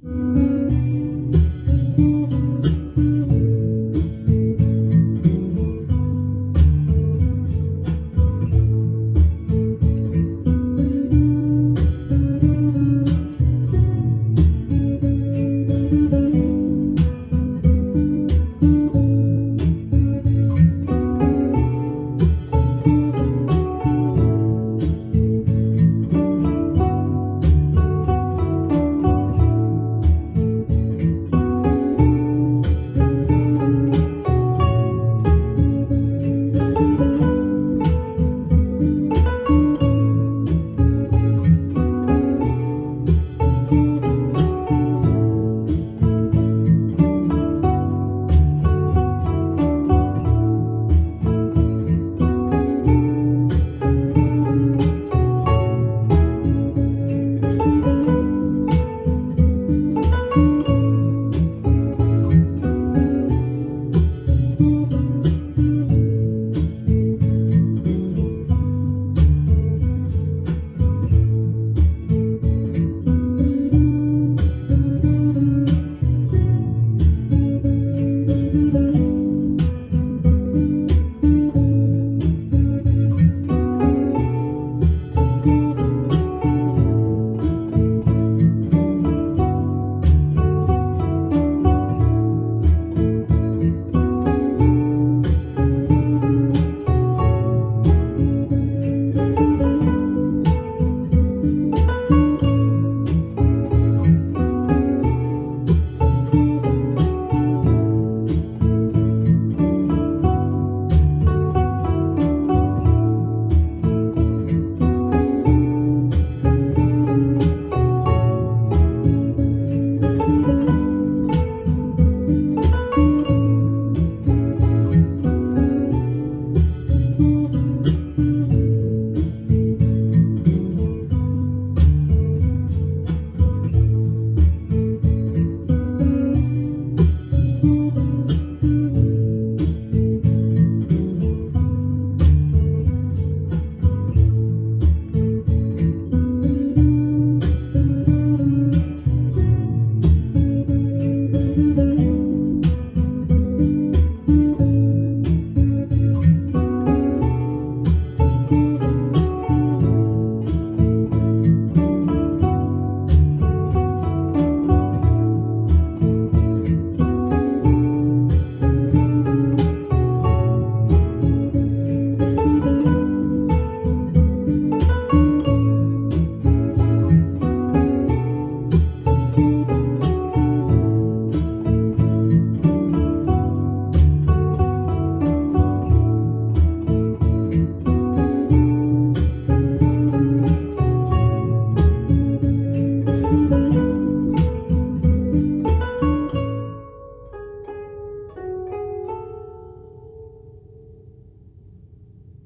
you